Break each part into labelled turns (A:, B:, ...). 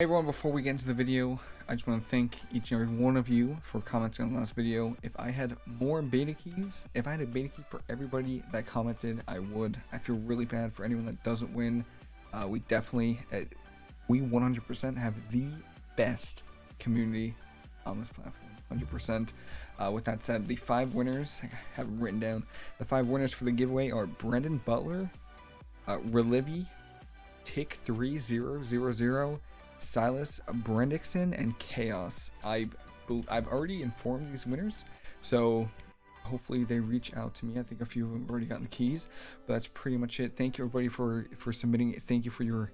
A: Hey everyone, before we get into the video, I just want to thank each and every one of you for commenting on the last video. If I had more beta keys, if I had a beta key for everybody that commented, I would. I feel really bad for anyone that doesn't win. Uh, we definitely, uh, we 100% have the best community on this platform. 100%. Uh, with that said, the five winners, I have written down, the five winners for the giveaway are Brendan Butler, uh, Relivi, Tick3000, Silas Brendixon, and Chaos. I, I've already informed these winners, so hopefully they reach out to me. I think a few of them already gotten the keys, but that's pretty much it. Thank you everybody for for submitting. Thank you for your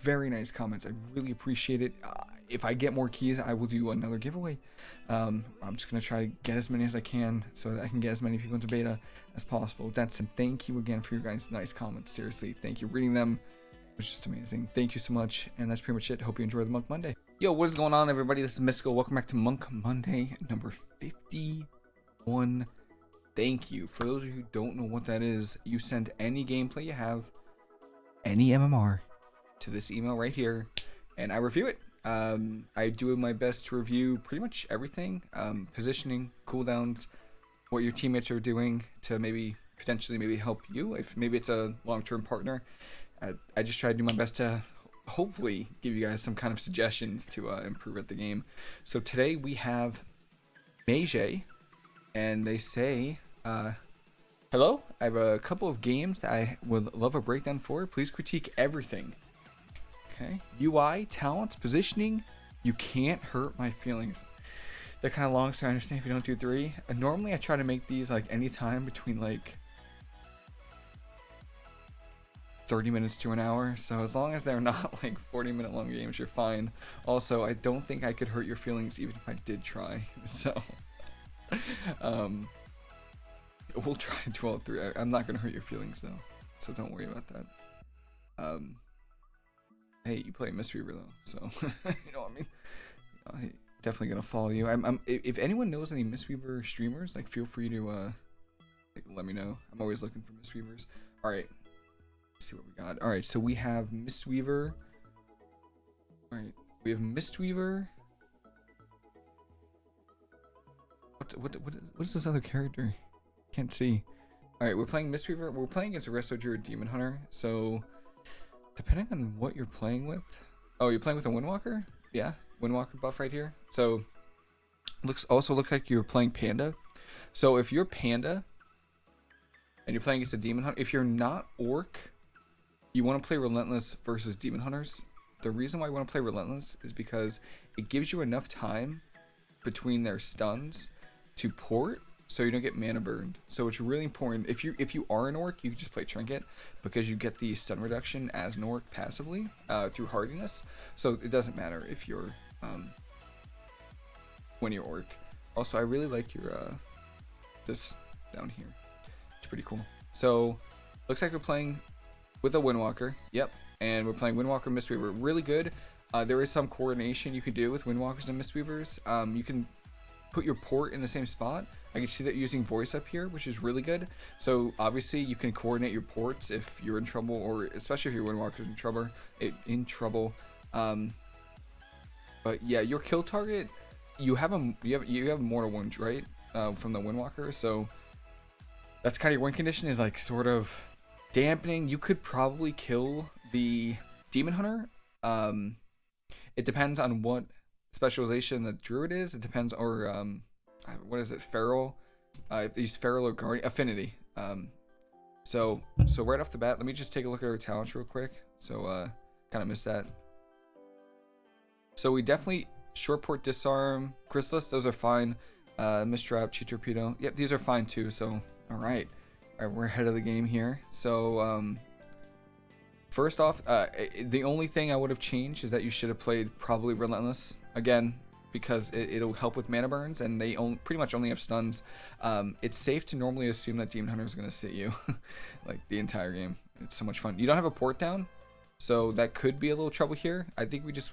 A: very nice comments. I really appreciate it. Uh, if I get more keys, I will do another giveaway. Um, I'm just gonna try to get as many as I can so that I can get as many people into beta as possible. That's it. Thank you again for your guys' nice comments. Seriously, thank you. For reading them was just amazing. Thank you so much. And that's pretty much it. Hope you enjoy the Monk Monday. Yo, what is going on, everybody? This is Mystical. Welcome back to Monk Monday number 51. Thank you. For those of you who don't know what that is, you send any gameplay you have, any MMR, to this email right here, and I review it. Um, I do my best to review pretty much everything, um, positioning, cooldowns, what your teammates are doing to maybe potentially maybe help you if maybe it's a long-term partner I, I just try to do my best to hopefully give you guys some kind of suggestions to uh, improve at the game. So today we have Meije, and they say, uh, Hello, I have a couple of games that I would love a breakdown for. Please critique everything. Okay. UI, talents, positioning. You can't hurt my feelings. They're kind of long, so I understand if you don't do three. Uh, normally, I try to make these like anytime between like 30 minutes to an hour. So as long as they're not like 40 minute long games, you're fine. Also, I don't think I could hurt your feelings even if I did try. So, um, we'll try to do all three. I, am not gonna hurt your feelings though, so don't worry about that. Um, hey, you play Mistweaver though, so you know what I mean. I definitely gonna follow you. I'm, I'm if anyone knows any Mistweaver streamers, like feel free to uh, like, let me know. I'm always looking for Mistweavers. All right, see what we got. All right, so we have Mistweaver. All right, we have Mistweaver. What what what what is this other character? Can't see. All right, we're playing Mistweaver. We're playing against a Resto Druid Demon Hunter. So depending on what you're playing with. Oh, you're playing with a Windwalker? Yeah, Windwalker buff right here. So looks also looks like you're playing Panda. So if you're Panda and you're playing against a Demon Hunter, if you're not Orc, you want to play Relentless versus Demon Hunters. The reason why you want to play Relentless is because it gives you enough time between their stuns to port so you don't get mana burned. So it's really important. If you if you are an orc, you can just play Trinket because you get the stun reduction as an orc passively uh, through hardiness. So it doesn't matter if you're um, when you're orc. Also, I really like your uh, this down here. It's pretty cool. So looks like we're playing with a Windwalker. Yep. And we're playing Windwalker Mistweaver. Really good. Uh, there is some coordination you can do with Windwalkers and Mistweavers. Um, you can put your port in the same spot. I can see that using voice up here, which is really good. So obviously you can coordinate your ports if you're in trouble, or especially if your Windwalker's in trouble. It, in trouble. Um, but yeah, your kill target, you have a you have you have mortal wounds, right? Uh, from the Windwalker, so that's kind of your win condition is like sort of dampening, you could probably kill the demon hunter. Um, it depends on what specialization the druid is. It depends, or um, what is it, feral? Uh, if these feral or guardian affinity. Um, so so right off the bat, let me just take a look at our talents real quick. So uh, kind of missed that. So we definitely short port disarm, chrysalis, those are fine. Uh, mistrap, chi torpedo, yep, these are fine too. So all right. We're ahead of the game here. So, um, first off, uh, the only thing I would have changed is that you should have played probably Relentless again because it, will help with mana burns and they pretty much only have stuns. Um, it's safe to normally assume that Demon Hunter is going to sit you like the entire game. It's so much fun. You don't have a port down, so that could be a little trouble here. I think we just...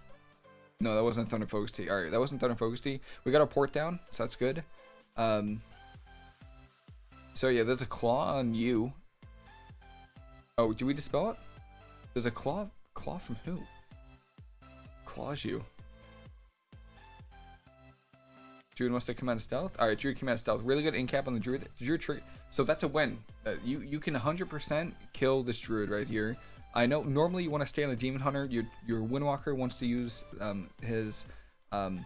A: No, that wasn't Thunder Focus Tea. Alright, that wasn't Thunder Focus Tea. We got our port down, so that's good. Um, so yeah, there's a claw on you. Oh, do we dispel it? There's a claw. Claw from who? claws you. Druid wants to of stealth. All right, Druid of stealth. Really good in cap on the Druid. Druid trick. So that's a win. Uh, you you can 100% kill this Druid right here. I know normally you want to stay on the Demon Hunter. Your your Windwalker wants to use um, his um,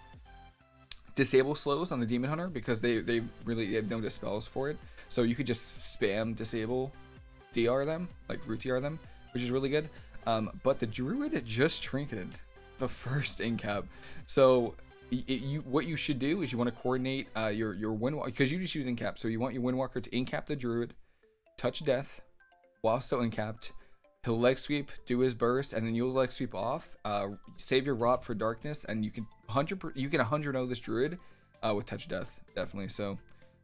A: disable slows on the Demon Hunter because they they really have no dispels for it. So you could just spam disable DR them, like root DR them, which is really good. Um, but the Druid just trinketed the first incap. So it, you what you should do is you want to coordinate uh, your your Windwalker because you just use incap. So you want your Windwalker to incap the Druid, touch death, while still incapped. He'll leg sweep, do his burst, and then you'll leg sweep off. Uh, save your rot for darkness, and you can hundred you can hundred know this Druid uh, with touch death definitely. So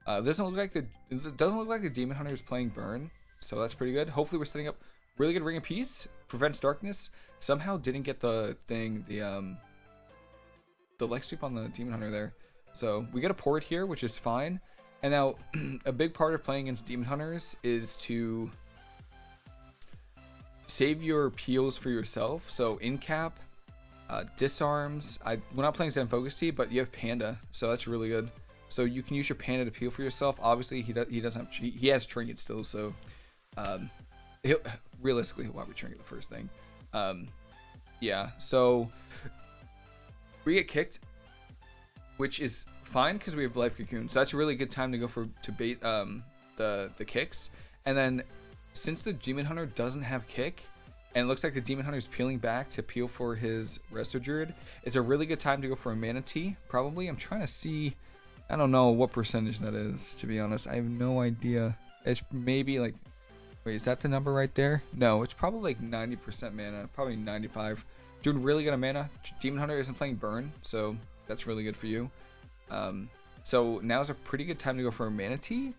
A: uh, it doesn't look like the it doesn't look like the Demon Hunter is playing burn, so that's pretty good. Hopefully we're setting up really good Ring of Peace, prevents darkness. Somehow didn't get the thing the um the leg sweep on the Demon Hunter there. So we get a port here, which is fine. And now a big part of playing against Demon Hunters is to save your peels for yourself. So in cap, uh, disarms. I we're not playing Zen Focus Tea, but you have Panda, so that's really good. So you can use your Panda to peel for yourself. Obviously, he does, he doesn't have, he, has Trinket still, so um, he'll, realistically he'll probably Trinket the first thing. Um, yeah, so we get kicked, which is fine because we have life cocoon. So that's a really good time to go for to bait um, the the kicks. And then since the demon hunter doesn't have kick, and it looks like the demon hunter is peeling back to peel for his resto druid, it's a really good time to go for a mana tea. Probably. I'm trying to see. I don't know what percentage that is. To be honest, I have no idea. It's maybe like. Wait, is that the number right there? No, it's probably like 90% mana, probably 95. Doing really good mana. Demon Hunter isn't playing Burn, so that's really good for you. Um, so now's a pretty good time to go for a Mana Tea,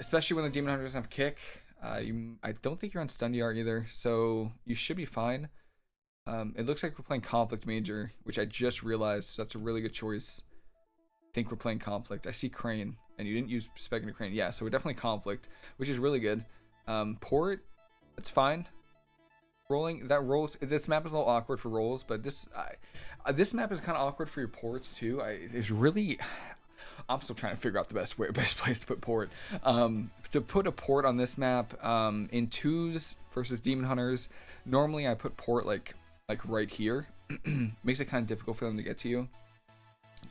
A: Especially when the Demon Hunter doesn't have Kick. Uh, you, I don't think you're on Stun DR either, so you should be fine. Um, it looks like we're playing Conflict Major, which I just realized, so that's a really good choice. Think we're playing Conflict. I see Crane, and you didn't use Spec into Crane. Yeah, so we're definitely Conflict, which is really good. Um, Port, that's fine rolling that rolls this map is a little awkward for rolls but this I, uh, this map is kind of awkward for your ports too I, it's really I'm still trying to figure out the best way best place to put port um, to put a port on this map um, in twos versus demon hunters normally I put port like like right here makes it kind of difficult for them to get to you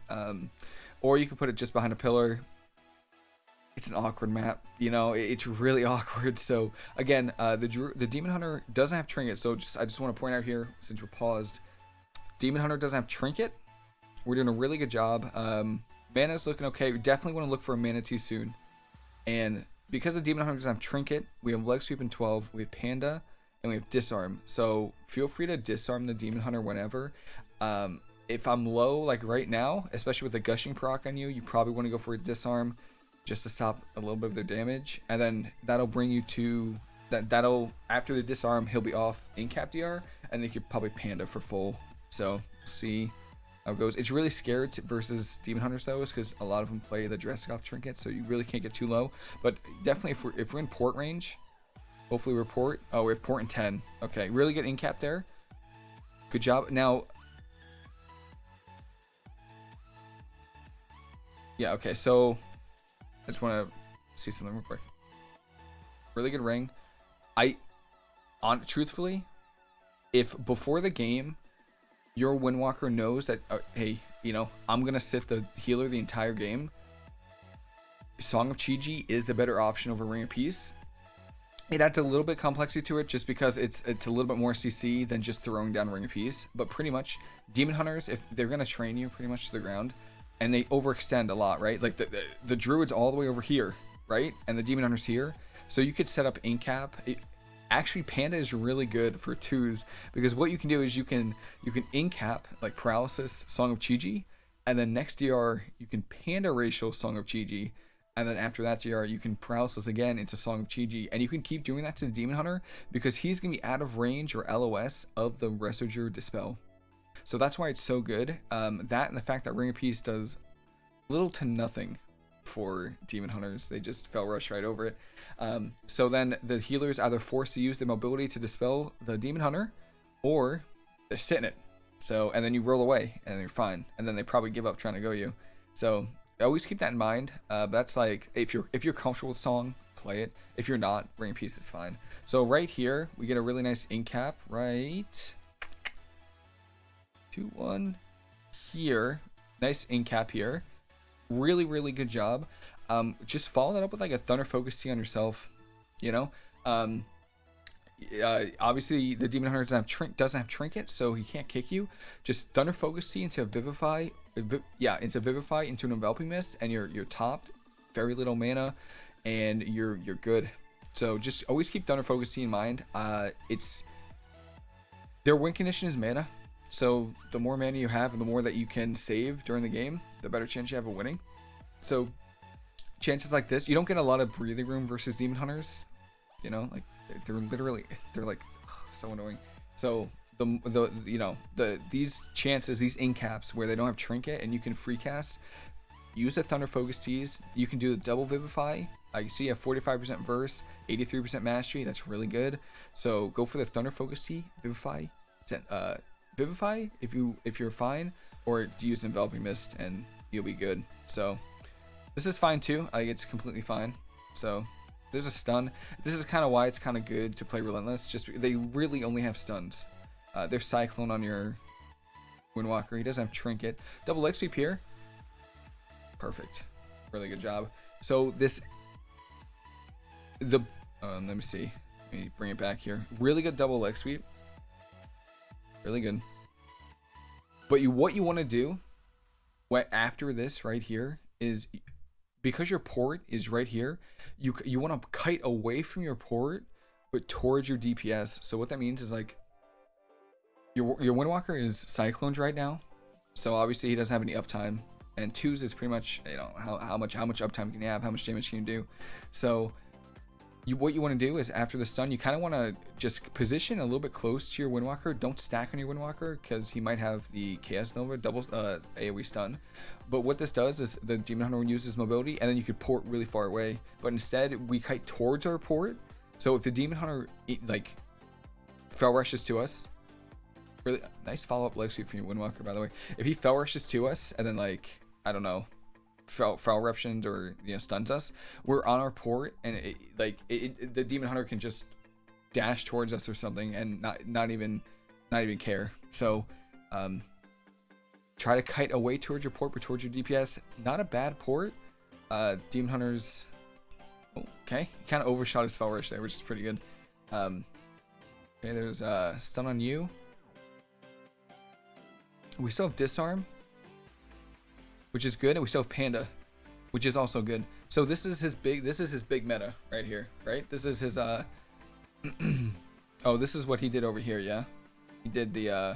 A: um, or you could put it just behind a pillar it's an awkward map. You know, it's really awkward. So again, uh, the the Demon Hunter doesn't have Trinket. So just I just want to point out here, since we're paused, Demon Hunter doesn't have Trinket. We're doing a really good job. Um, Mana's looking okay. We definitely want to look for a Mana Tea soon. And because the Demon Hunter doesn't have Trinket, we have Leg Sweep and 12, we have Panda, and we have Disarm. So feel free to disarm the Demon Hunter whenever. Um, if I'm low, like right now, especially with the Gushing proc on you, you probably want to go for a Disarm just to stop a little bit of their damage, and then that'll bring you to that. That'll after the disarm, he'll be off in cap DR, and then you could probably panda for full. So see how it goes. It's really scared versus demon hunters though, is because a lot of them play the Dresgoth trinket, so you really can't get too low. But definitely if we're if we're in port range, hopefully we're port. Oh, we're port in 10. Okay, really good in cap there. Good job. Now. Yeah, okay, so I just want to see something real quick. Really good ring. I, on truthfully, if before the game, your Windwalker knows that, uh, hey, you know, I'm gonna sit the healer the entire game. Song of Chi-Ji is the better option over Ring of Peace. It adds a little bit complexity to it just because it's it's a little bit more CC than just throwing down Ring of Peace. But pretty much, Demon Hunters, if they're gonna train you pretty much to the ground, and they overextend a lot, right? Like the, the, the druid's all the way over here, right? And the demon hunter's here. So you could set up incap. It, actually, panda is really good for twos because what you can do is you can you can incap like paralysis, song of Chi-Ji, and then next DR you can panda racial song of Chi-Ji. And then after that DR, you can paralysis again into Song of Chi-Ji. And you can keep doing that to the Demon Hunter because he's going to be out of range or LOS of the Resto Dispel. So that's why it's so good. Um, that and the fact that Ring of Peace does little to nothing for Demon Hunters. They just fel rush right over it. Um, so then the healers either forced to use their mobility to dispel the Demon Hunter, or they're sitting it. So and then you roll away and you're fine. And then they probably give up trying to go you. So always keep that in mind. Uh, that's like if you're if you're comfortable with song, play it. If you're not, ring piece is fine. So right here we get a really nice incap. Right, two one here. Nice incap here. Really really good job. Um, just follow that up with like a thunder focus tea on yourself. You know. Um, uh, obviously the demon hunter doesn't have, doesn't have trinket, so he can't kick you. Just thunder focus tea into vivify, vi- yeah, into vivify into an enveloping mist, and you're you're topped, very little mana, and you're you're good. So just always keep thunder focus tea in mind. Uh, it's their win condition is mana, so the more mana you have and the more that you can save during the game, the better chance you have of winning. So chances like this, you don't get a lot of breathing room versus demon hunters. You know, like they're literally they're like so annoying. So the the you know the these chances these incaps where they don't have trinket and you can free cast. Use a Thunder Focus Teas. You can do the double Vivify. I see a 45% verse, 83% mastery. That's really good. So go for the Thunder Focus Tea, Vivify, uh, Vivify if you if you're fine, or use Enveloping Mist and you'll be good. So this is fine too. Like it's completely fine. So there's a stun. This is kind of why it's kind of good to play Relentless. Just they really only have stuns. Uh, there's Cyclone on your Windwalker. He doesn't have Trinket. Double X sweep here. Perfect. Really good job. So this the um, let me see. Let me bring it back here. Really good double leg sweep. Really good. But you what you want to do what after this right here is because your port is right here, you you want to kite away from your port, but towards your DPS. So what that means is like your your Windwalker is Cyclones right now, so obviously he doesn't have any uptime, and twos is pretty much you know how, how much how much uptime can you have, how much damage can you do. So you what you want to do is after the stun, you kind of want to just position a little bit close to your Windwalker. Don't stack on your Windwalker because he might have the Chaos Nova double uh, AoE stun. But what this does is the Demon Hunter uses mobility, and then you could port really far away. But instead, we kite towards our port. So if the Demon Hunter like fel rushes to us, really nice follow up leg sweep from your Windwalker by the way. If he fel rushes to us and then like I don't know foul, fel eruptions or you know stuns us, we're on our port and it, like it, it, the demon hunter can just dash towards us or something and not not even not even care. So um, try to kite away towards your port, but towards your DPS. Not a bad port. Uh, demon hunters. Okay, he kind of overshot his fel rush there, which is pretty good. Um, okay, there's uh, stun on you. We still have disarm which is good, and we still have Panda, which is also good. So this is his big this is his big meta right here, right? This is his uh Oh, this is what he did over here, yeah. He did the uh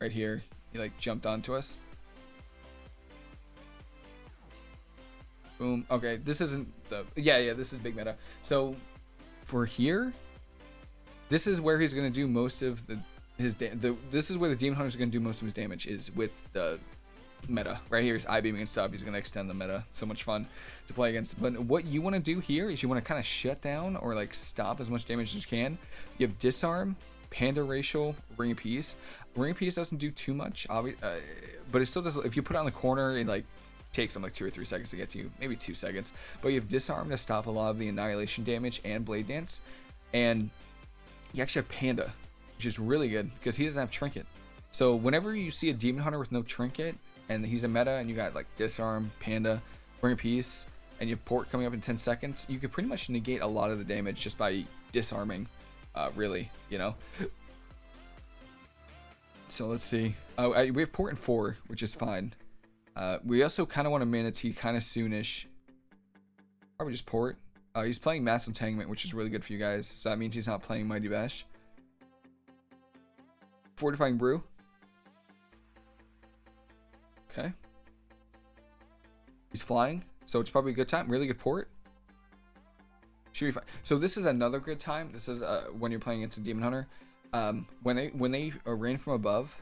A: right here. He like jumped onto us. Boom. Okay, this isn't the yeah, yeah, this is big meta. So for here, this is where he's gonna do most of the his the this is where the demon hunter is going to do most of his damage is with the meta. Right here is eye beaming and stuff he's going to extend the meta. So much fun to play against. But what you want to do here is you want to kind of shut down or like stop as much damage as you can. You have disarm panda racial ring of peace. Ring of peace doesn't do too much uh, but it still does if you put it on the corner it like takes them like two or three seconds to get to you maybe two seconds. But you have disarm to stop a lot of the annihilation damage and blade dance. And you actually have panda which is really good because he doesn't have trinket. So whenever you see a demon hunter with no trinket and he's a meta and you got like disarm, panda, bring a piece, and you have port coming up in 10 seconds, you can pretty much negate a lot of the damage just by disarming, uh, really, you know. So let's see. Oh, we have port in four, which is fine. Uh, we also kind of want a Mana Tea kind of soonish. Probably just port. Uh, he's playing Mass Entanglement, which is really good for you guys. So that means he's not playing Mighty Bash. Fortifying brew. Okay. He's flying, so it's probably a good time. Really good port. Should be fine. So this is another good time. This is uh, when you're playing against a demon hunter. Um, when they when they uh, rain from above,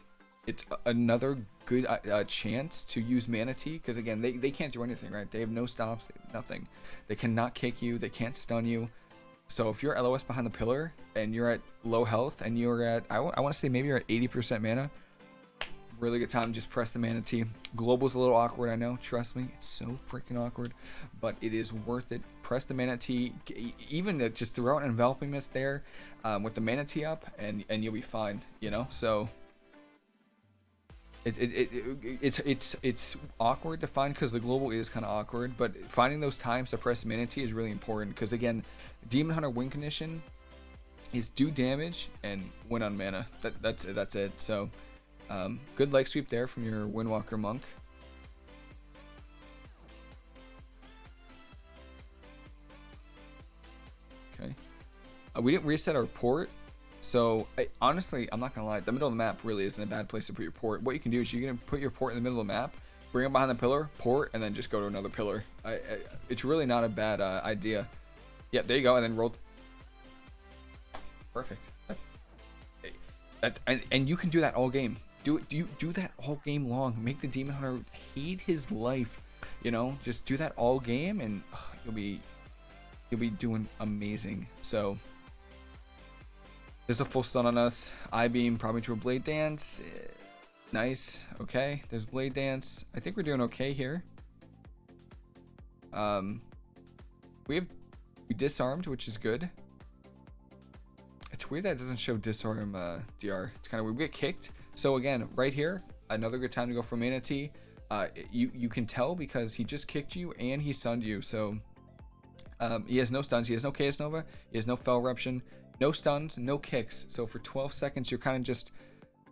A: it's another good uh, uh, chance to use mana tea because again they, they can't do anything right. They have no stops, nothing. They cannot kick you. They can't stun you. So if you're LOS behind the pillar and you're at low health and you're at, I, I want to say maybe you're at 80% mana, really good time to just press the mana. Global's a little awkward, I know. Trust me, it's so freaking awkward, but it is worth it. Press the mana even just throw out an enveloping mist there um, with the mana tea up, and and you'll be fine. You know, so. It, it, it, it, it's it's it's awkward to find because the global is kind of awkward, but finding those times to press mana tea is really important because again, Demon Hunter win condition is do damage and win on mana. That that's that's it. So um, good leg sweep there from your Windwalker Monk. Okay. Uh, we didn't reset our port. So, I, honestly, I'm not to lie. The middle of the map really isn't a bad place to put your port. What you can do is you can put your port in the middle of the map, bring it behind the pillar, port, and then just go to another pillar. I, I, it's really not a bad uh, idea. Yeah, there you go. And then roll. Perfect. That, and, and you can do that all game. Do it. Do you do that all game long? Make the demon hunter hate his life. You know, just do that all game, and you'll be you'll be doing amazing. So there's a full stun on us. I beam probably to a blade dance. Nice. Okay. There's blade dance. I think we're doing okay here. Um, we have we disarmed, which is good. It's weird that it doesn't show disarm uh, DR. It's kind of weird. We get kicked. So again, right here, another good time to go for Mana Tea. Uh, you, you can tell because he just kicked you and he stunned you. So um, he has no stuns. He has no Chaos Nova. He has no Fel Eruption. No stuns, no kicks. So for 12 seconds, you're kind of just...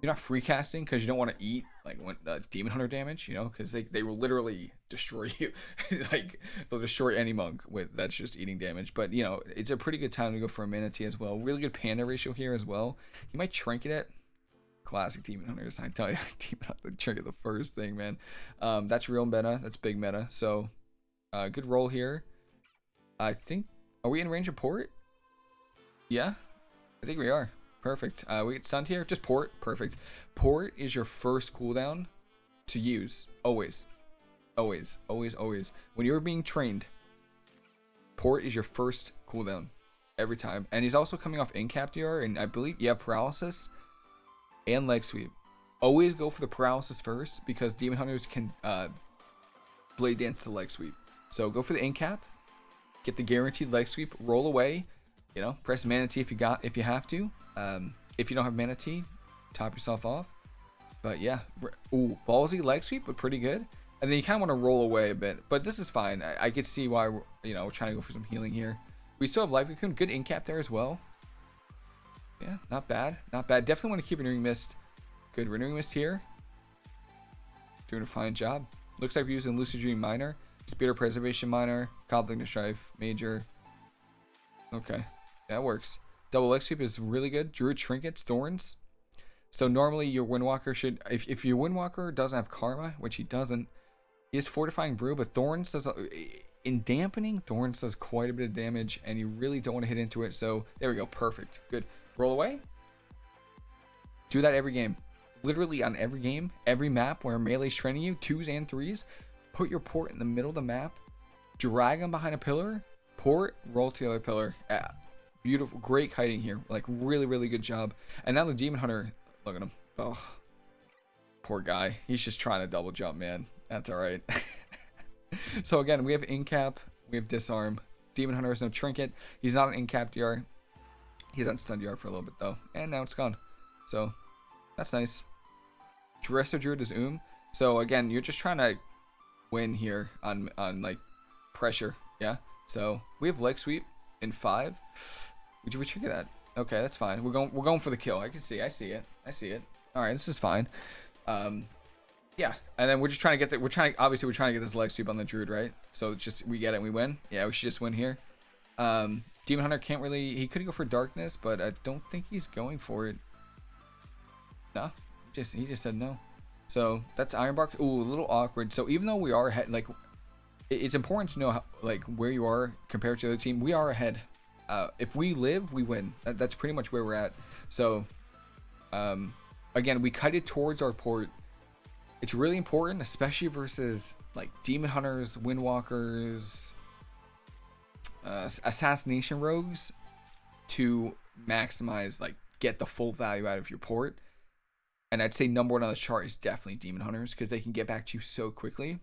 A: You're not free casting because you don't want to eat like when, uh, demon hunter damage, you know, because they, they will literally destroy you. like they'll destroy any monk with that's just eating damage. But you know, it's a pretty good time to go for a Mana Tea as well. Really good panda ratio here as well. You might trinket it classic Demon Hunters. I tell you, Demon Hunter trigger the first thing, man. Um, that's real meta. That's big meta. So, uh, good roll here. I think. Are we in range of port? Yeah, I think we are. Perfect. Uh, we get stunned here. Just port. Perfect. Port is your first cooldown to use. Always. Always. Always. Always. When you're being trained, port is your first cooldown every time. And he's also coming off incap DR, and I believe you have paralysis and leg sweep. Always go for the paralysis first because demon hunters can uh, blade dance the leg sweep. So go for the in cap, get the guaranteed leg sweep, roll away. You know, press Mana Tea if you got if you have to. Um, if you don't have Mana Tea, top yourself off. But yeah, ooh, ballsy leg sweep, but pretty good. And then you kind of want to roll away a bit, but this is fine. I, I could see why we're, you know we're trying to go for some healing here. We still have life cocoon, good in cap there as well. Yeah, not bad. Not bad. Definitely want to keep Renewing Mist. Good. Renewing Mist here. Doing a fine job. Looks like we're using Lucid Dream Minor. Spirit Preservation Minor. Conflict of Strife Major. Okay. That works. Double X Sweep is really good. Druid Trinkets, Thorns. So normally your Windwalker should... If, if your Windwalker doesn't have Karma, which he doesn't, he is Fortifying Brew, but Thorns does... In dampening, Thorns does quite a bit of damage, and you really don't want to hit into it. So there we go. Perfect. Good. Roll away. Do that every game. Literally on every game, every map where melee's training you, twos and threes, put your port in the middle of the map, drag them behind a pillar, port, roll to the other pillar. Yeah, beautiful, great kiting here. Like really, really good job. And now the demon hunter, look at him. Oh, poor guy. He's just trying to double jump, man. That's all right. so again, we have incap, we have disarm. Demon hunter has no trinket. He's not an incap DR. He's on stun DR for a little bit though, and now it's gone. So that's nice. Resto Druid is Oom. So again, you're just trying to win here on on like pressure. Yeah. So we have leg sweep in five. Would you trigger that? Okay, that's fine. We're going we're going for the kill. I can see. I see it. I see it. All right, this is fine. Um, yeah, and then we're just trying to get the we're trying obviously we're trying to get this leg sweep on the druid, right? So just we get it, and we win. Yeah, we should just win here. Um, Demon Hunter can't really... He could go for Darkness, but I don't think he's going for it. No. Just He just said no. So, that's Ironbark. Ooh, a little awkward. So, even though we are ahead... Like, it's important to know, how, like, where you are compared to the other team. We are ahead. Uh, if we live, we win. That's pretty much where we're at. So, um, again, we cut it towards our port. It's really important, especially versus, like, Demon Hunters, Windwalkers, uh, assassination rogues, to maximize like get the full value out of your port. And I'd say number one on the chart is definitely Demon Hunters because they can get back to you so quickly.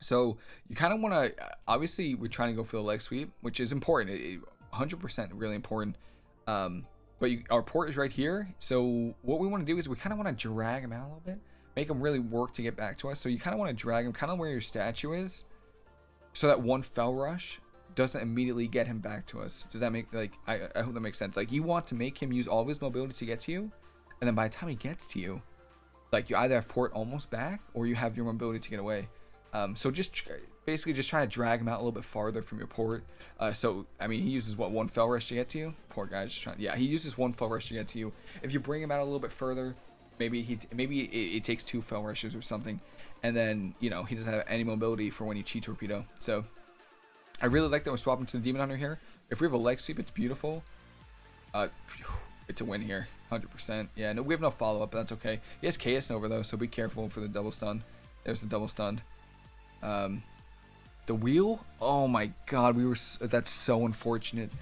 A: So you kind of want to, obviously, we're trying to go for the leg sweep, which is important. It, 100% really important. Um, but you, our port is right here. So what we want to do is we kind of want to drag him out a little bit, make him really work to get back to us. So you kind of want to drag him kind of where your statue is, so that one fel rush doesn't immediately get him back to us. Does that make like I, I hope that makes sense? Like you want to make him use all of his mobility to get to you, and then by the time he gets to you, like you either have port almost back or you have your mobility to get away. Um, so just basically just trying to drag him out a little bit farther from your port. Uh, so, I mean, he uses, what, one fel rush to get to you? Poor guy's just trying, yeah, he uses one fel rush to get to you. If you bring him out a little bit further, maybe he, maybe it, it takes two fel rushes or something. And then, you know, he doesn't have any mobility for when you chi torpedo. So, I really like that we're swapping to the Demon Hunter here. If we have a leg sweep, it's beautiful. Uh, it's a win here, 100%. Yeah, no, we have no follow-up, but that's okay. He has Chaos Nova, though, so be careful for the double stun. There's the double stun. Um, the wheel? Oh my god, we were. That's so unfortunate.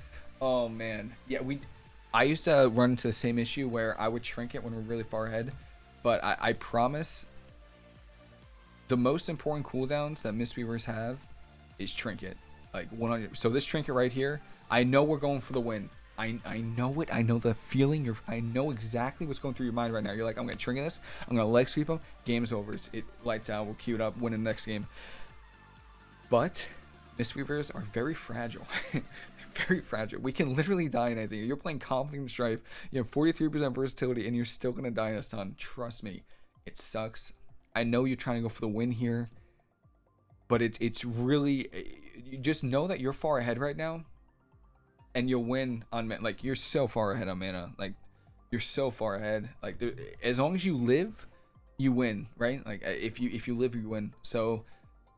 A: Oh man, yeah, we. I used to run into the same issue where I would shrink it when we're really far ahead, but I, I promise. The most important cooldowns that Mistweavers have is trinket, like 100. So this trinket right here, I know we're going for the win. I, I know it. I know the feeling. You're, I know exactly what's going through your mind right now. You're like, I'm going to trinket this. I'm going to leg sweep him. Game's over. It's, it lights out. We'll queue it up. Win the next game. But Mistweavers are very fragile. very fragile. We can literally die in anything. You're playing Conflict and Strife. You have 43% versatility, and you're still going to die in a stun. Trust me. It sucks. I know you're trying to go for the win here. But it, it's really... You just know that you're far ahead right now and you'll win on man. Like you're so far ahead on mana. Like you're so far ahead. Like there, as long as you live, you win, right? Like if you if you live, you win. So,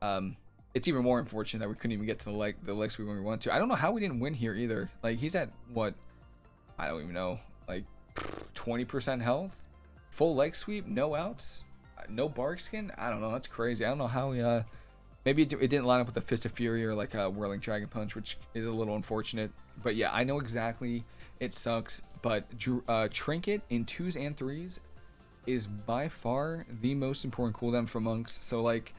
A: um, it's even more unfortunate that we couldn't even get to the leg the legs we when we wanted to. I don't know how we didn't win here either. Like he's at what? I don't even know. Like 20% health, full leg sweep, no outs, no bark skin. I don't know. That's crazy. I don't know how we uh. Maybe it, it didn't line up with the Fist of Fury or like a Whirling Dragon Punch, which is a little unfortunate but yeah, I know exactly it sucks. But uh, Trinket in twos and threes is by far the most important cooldown for monks. So like,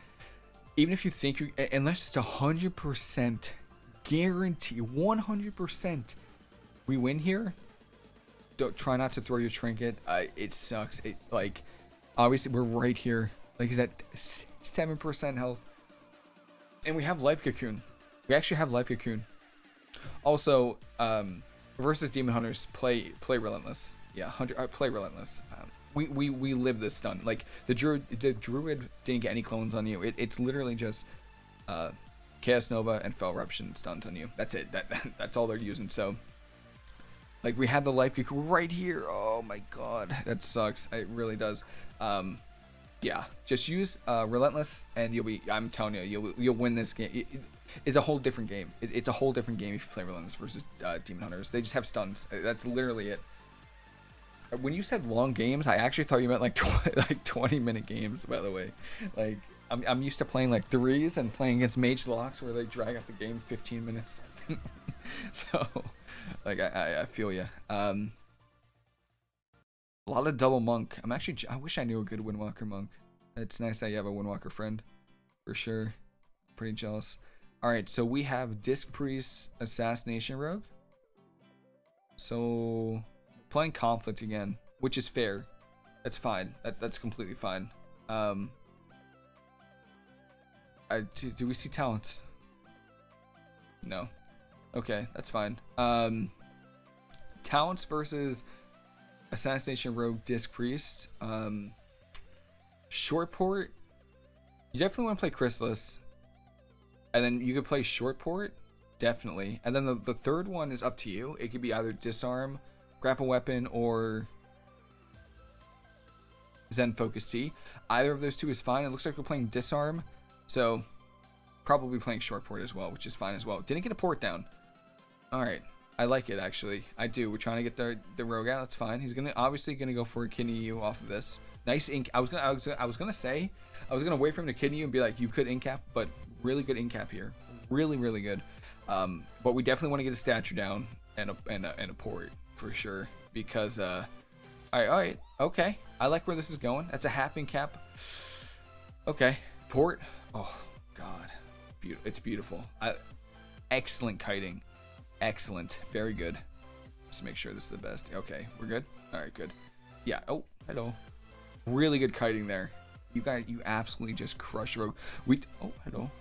A: even if you think you, unless it's a hundred percent guarantee, one hundred percent, we win here. Don't try not to throw your trinket. Uh, it sucks. It like, obviously we're right here. Like he's at seven percent health, and we have life cocoon. We actually have life cocoon. Also, um, versus Demon Hunters, play play relentless. Yeah, hundred uh, play relentless. Um, we, we we live this stun. Like the druid, the druid didn't get any clones on you. It, it's literally just uh, Chaos Nova and Fel Eruption stuns on you. That's it. That, that that's all they're using. So. Like we have the life peak right here. Oh my god, that sucks. It really does. Um, yeah, just use uh, relentless, and you'll be. I'm telling you, you'll you'll win this game. It, it, it's a whole different game. It, it's a whole different game if you play Relentless versus uh, Demon Hunters. They just have stuns. That's literally it. When you said long games, I actually thought you meant like tw like 20 minute games. By the way, like I'm I'm used to playing like threes and playing against Mage Locks where they drag out the game 15 minutes. so, like I I feel you. Um, a lot of double monk. I'm actually I wish I knew a good Windwalker monk. It's nice that you have a Windwalker friend, for sure. Pretty jealous. Alright, so we have Disc Priest Assassination Rogue. So, playing Conflict again, which is fair. That's fine. That, that's completely fine. Um, I, do, do we see talents? No. Okay, that's fine. Um, talents versus Assassination Rogue Disc Priest. Um, short port. You definitely want to play Chrysalis. And then you could play short port, definitely. And then the, the third one is up to you. It could be either disarm, grapple weapon, or Zen Focus Tea. Either of those two is fine. It looks like we're playing disarm, so probably playing short port as well, which is fine as well. Didn't get a port down. All right. I like it actually. I do. We're trying to get the the rogue out. That's fine. He's gonna obviously gonna go for a kidney you off of this. Nice ink. I was gonna I was, I was gonna say I was gonna wait for him to kidney you and be like you could incap, but really good incap here. Really, really good. Um, but we definitely want to get a stature down. and a and a, and a port for sure because uh all right all right okay. I like where this is going. That's a half in cap. Okay. Port? Oh god. Beautiful it's beautiful. I, excellent kiting. Excellent. Very good. Just make sure this is the best. Okay we're good? All right good. Yeah. Oh hello. Really good kiting there. You guys you absolutely just crush rogue we oh hello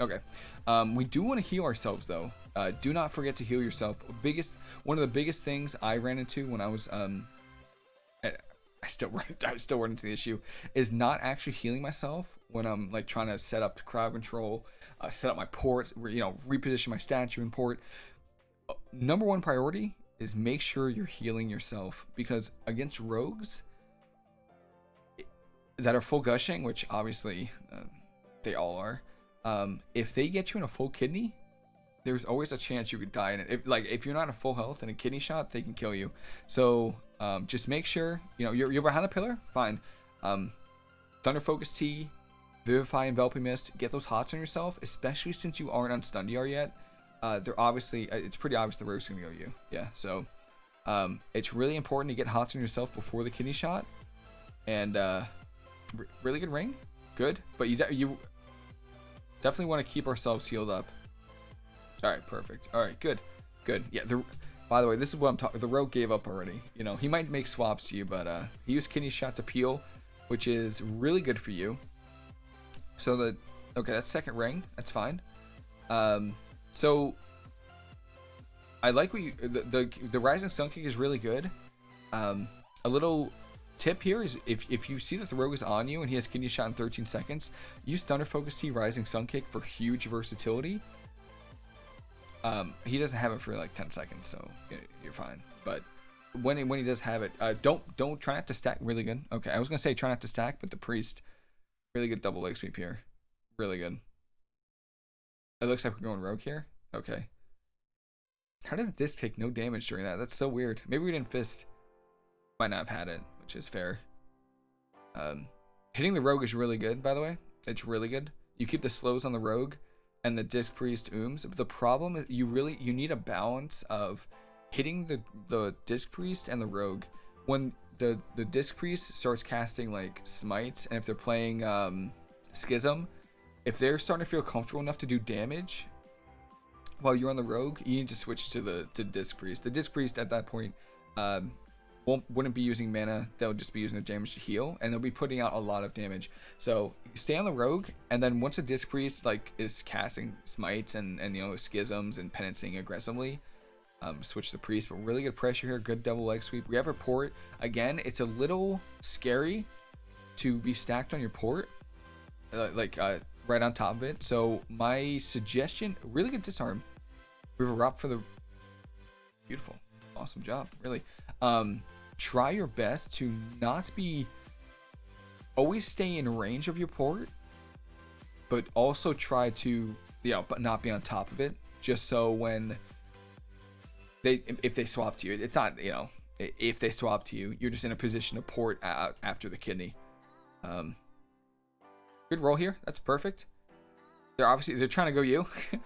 A: Okay. Um, we do want to heal ourselves though. Uh, do not forget to heal yourself. Biggest one of the biggest things I ran into when I was um, I still run I still run into the issue is not actually healing myself when I'm like trying to set up crowd control, uh, set up my port, you know, reposition my statue and port. Uh, number one priority is make sure you're healing yourself because against rogues that are full gushing, which obviously uh, they all are um, if they get you in a full kidney, there's always a chance you could die in it. If, like if you're not in full health and a kidney shot, they can kill you. So um, just make sure you know you're, you're behind the pillar. Fine. Um, Thunder Focus Tea, Vivify, Enveloping Mist. Get those hots on yourself, especially since you aren't on Stun yet. Uh, they're obviously uh, it's pretty obvious the rogue's gonna go you. Yeah. So um, it's really important to get hots on yourself before the kidney shot. And uh, really good ring, good. But you you Definitely want to keep ourselves healed up. All right, perfect. All right, good, good. Yeah. The, by the way, this is what I'm talking. The rogue gave up already. You know, he might make swaps to you, but uh, he used kidney shot to peel, which is really good for you. So the okay, that's second ring. That's fine. Um, so I like what you the the, the rising sun kick is really good. Um, a little tip here is if, if you see that the rogue is on you and he has kidney shot in 13 seconds, use Thunder Focus Tea Rising Sun Kick for huge versatility. Um, he doesn't have it for like 10 seconds, so you're fine. But when he, when he does have it, uh, don't don't try not to stack. Really good. Okay, I was gonna say try not to stack, but the priest, really good double leg sweep here, really good. It looks like we're going rogue here. Okay. How did this take no damage during that? That's so weird. Maybe we didn't fist. Might not have had it which is fair. Um, hitting the rogue is really good, by the way. It's really good. You keep the slows on the rogue and the disc priest ooms. But the problem is you really you need a balance of hitting the the disc priest and the rogue. When the the disc priest starts casting like smites, and if they're playing um, schism, if they're starting to feel comfortable enough to do damage while you're on the rogue, you need to switch to the to disc priest. The disc priest at that point um, won't wouldn't be using mana. They'll just be using the damage to heal, and they'll be putting out a lot of damage. So stay on the rogue, and then once a disc priest like is casting smites and and you know schisms and penancing aggressively, um, switch the priest. But really good pressure here. Good double leg sweep. We have a port again. It's a little scary to be stacked on your port, uh, like uh, right on top of it. So my suggestion, really good disarm. River up for the beautiful, awesome job, really. Um, try your best to not be always stay in range of your port but also try to you know but not be on top of it just so when they if they swap to you it's not you know if they swap to you you're just in a position to port out after the kidney. Um good roll here. That's perfect. They're obviously they're trying to go you.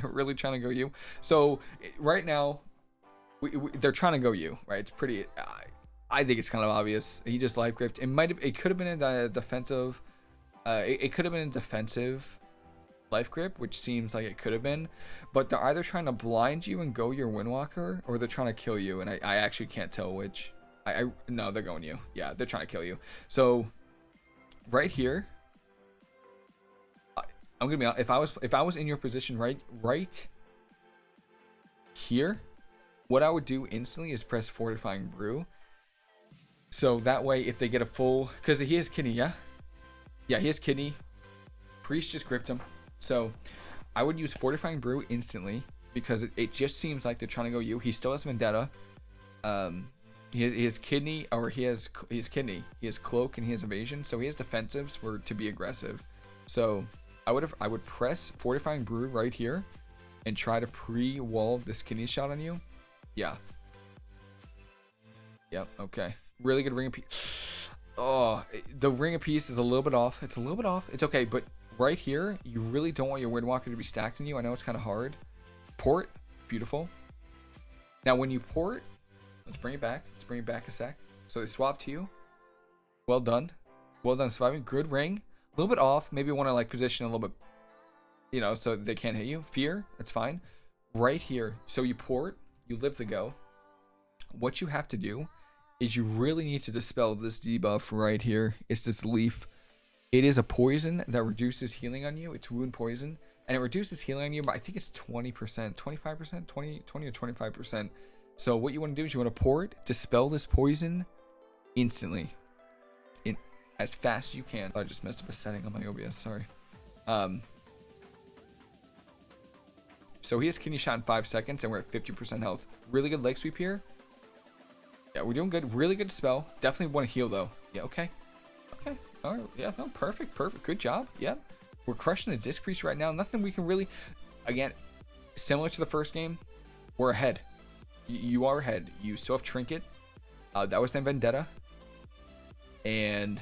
A: They're really trying to go you. So right now we, we, they're trying to go you right? It's pretty uh, I think it's kind of obvious. He just life grip. It might have. It could have been a defensive. Uh, it, it could have been a defensive life grip, which seems like it could have been. But they're either trying to blind you and go your Windwalker, or they're trying to kill you. And I, I actually can't tell which. I, I no, they're going you. Yeah, they're trying to kill you. So right here, I, I'm gonna be. If I was if I was in your position right right here, what I would do instantly is press Fortifying Brew so that way, if they get a full, because he has kidney, yeah, yeah, he has kidney. Priest just gripped him, so I would use fortifying brew instantly because it, it just seems like they're trying to go you. He still has vendetta. Um, he has, he has kidney, or he has has kidney. He has cloak and he has evasion, so he has defensives for to be aggressive. So I would have I would press fortifying brew right here, and try to pre-wall this kidney shot on you. Yeah. Yep. Okay really good ring of peace. Oh, the ring of peace is a little bit off. It's a little bit off. It's okay, but right here, you really don't want your Windwalker to be stacked on you. I know it's kind of hard. Port, beautiful. Now, when you port, let's bring it back. Let's bring it back a sec. So they swap to you. Well done. Well done surviving. Good ring. A little bit off. Maybe want to like position a little bit, you know, so they can't hit you. Fear. That's fine. Right here. So you port. You live to go. What you have to do is you really need to dispel this debuff right here. It's this leaf. It is a poison that reduces healing on you. It's wound poison. And it reduces healing on you, but I think it's 20%, 25%, 20, 20 or 25%. So what you want to do is you want to pour it, dispel this poison instantly. In as fast as you can. I just messed up a setting on my OBS, sorry. Um so he has kidney shot in five seconds and we're at 50% health. Really good leg sweep here. Yeah, we're doing good. Really good spell. Definitely want to heal though. Yeah, okay. Okay. All right. Yeah, no, perfect. Perfect. Good job. Yep. We're crushing the disc priest right now. Nothing we can really, again, similar to the first game, we're ahead. Y you are ahead. You still have Trinket. Uh, that was then Vendetta. And